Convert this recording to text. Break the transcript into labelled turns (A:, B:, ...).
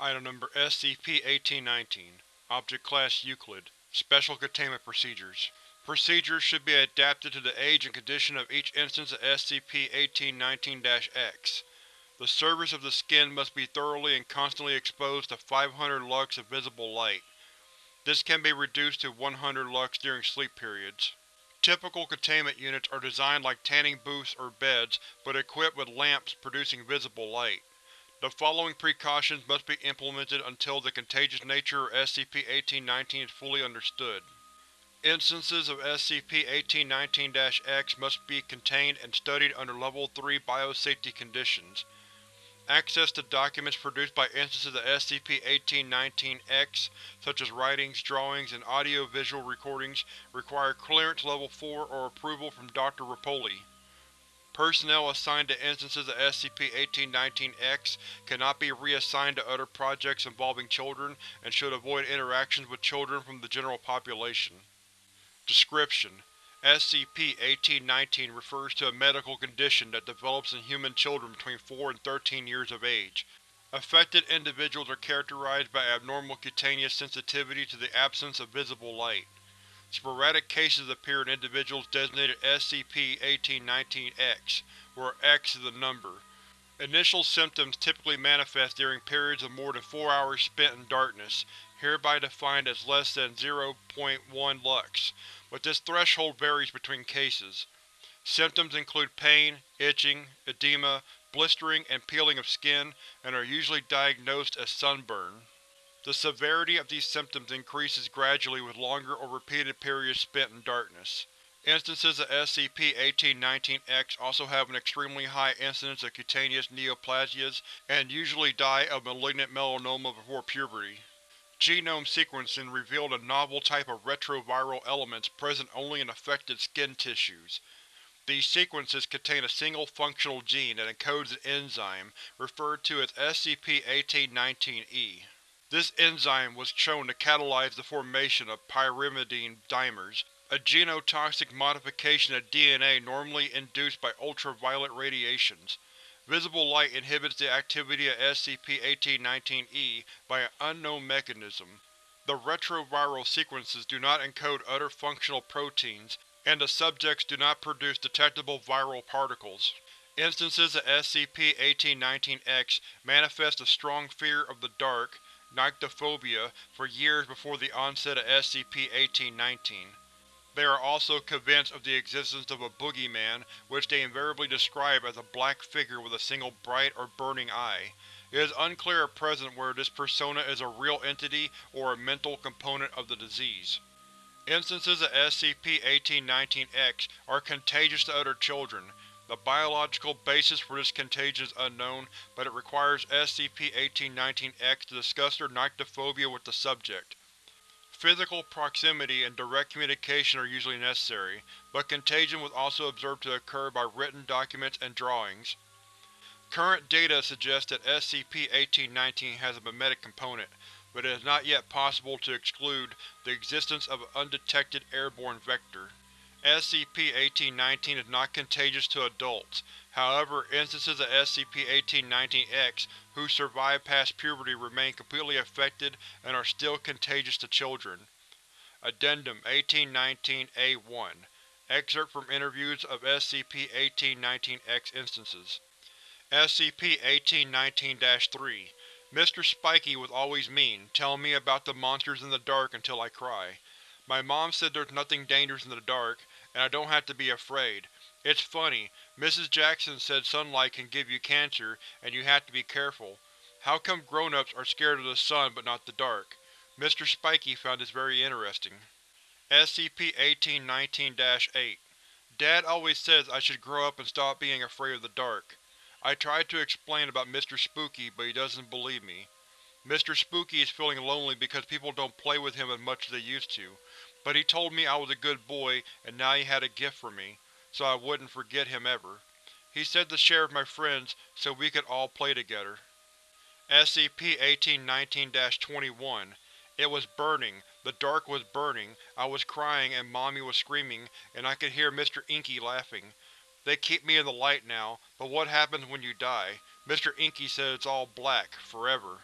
A: Item Number SCP-1819 Object Class Euclid Special Containment Procedures Procedures should be adapted to the age and condition of each instance of SCP-1819-X. The surface of the skin must be thoroughly and constantly exposed to 500 lux of visible light. This can be reduced to 100 lux during sleep periods. Typical containment units are designed like tanning booths or beds, but equipped with lamps producing visible light. The following precautions must be implemented until the contagious nature of SCP-1819 is fully understood. Instances of SCP-1819-X must be contained and studied under Level 3 biosafety conditions. Access to documents produced by instances of SCP-1819-X, such as writings, drawings, and audio-visual recordings, require Clearance Level 4 or approval from Dr. Rapoli. Personnel assigned to instances of SCP-1819-X cannot be reassigned to other projects involving children and should avoid interactions with children from the general population. Description: SCP-1819 refers to a medical condition that develops in human children between 4 and 13 years of age. Affected individuals are characterized by abnormal cutaneous sensitivity to the absence of visible light. Sporadic cases appear in individuals designated SCP-1819-X, where X is a number. Initial symptoms typically manifest during periods of more than 4 hours spent in darkness, hereby defined as less than 0.1 lux, but this threshold varies between cases. Symptoms include pain, itching, edema, blistering, and peeling of skin, and are usually diagnosed as sunburn. The severity of these symptoms increases gradually with longer or repeated periods spent in darkness. Instances of SCP-1819-X also have an extremely high incidence of cutaneous neoplasias and usually die of malignant melanoma before puberty. Genome sequencing revealed a novel type of retroviral elements present only in affected skin tissues. These sequences contain a single functional gene that encodes an enzyme, referred to as SCP-1819-E. This enzyme was shown to catalyze the formation of pyrimidine dimers, a genotoxic modification of DNA normally induced by ultraviolet radiations. Visible light inhibits the activity of SCP-1819-E by an unknown mechanism. The retroviral sequences do not encode other functional proteins, and the subjects do not produce detectable viral particles. Instances of SCP-1819-X manifest a strong fear of the dark, nyctophobia, for years before the onset of SCP-1819. They are also convinced of the existence of a boogeyman, which they invariably describe as a black figure with a single bright or burning eye. It is unclear at present whether this persona is a real entity or a mental component of the disease. Instances of SCP-1819-X are contagious to other children. The biological basis for this contagion is unknown, but it requires SCP-1819-X to discuss their nyctophobia with the subject. Physical proximity and direct communication are usually necessary, but contagion was also observed to occur by written documents and drawings. Current data suggests that SCP-1819 has a memetic component, but it is not yet possible to exclude the existence of an undetected airborne vector. SCP-1819 is not contagious to adults, however instances of SCP-1819-X who survive past puberty remain completely affected and are still contagious to children. Addendum 1819-A1 Excerpt from interviews of SCP-1819-X instances SCP-1819-3 Mr. Spiky was always mean, telling me about the monsters in the dark until I cry. My mom said there's nothing dangerous in the dark, and I don't have to be afraid. It's funny, Mrs. Jackson said sunlight can give you cancer, and you have to be careful. How come grown-ups are scared of the sun but not the dark? Mr. Spiky found this very interesting. SCP-1819-8 Dad always says I should grow up and stop being afraid of the dark. I tried to explain about Mr. Spooky, but he doesn't believe me. Mr. Spooky is feeling lonely because people don't play with him as much as they used to, but he told me I was a good boy and now he had a gift for me, so I wouldn't forget him ever. He said to share with my friends so we could all play together. SCP-1819-21 It was burning, the dark was burning, I was crying and Mommy was screaming, and I could hear Mr. Inky laughing. They keep me in the light now, but what happens when you die? Mr. Inky said it's all black, forever.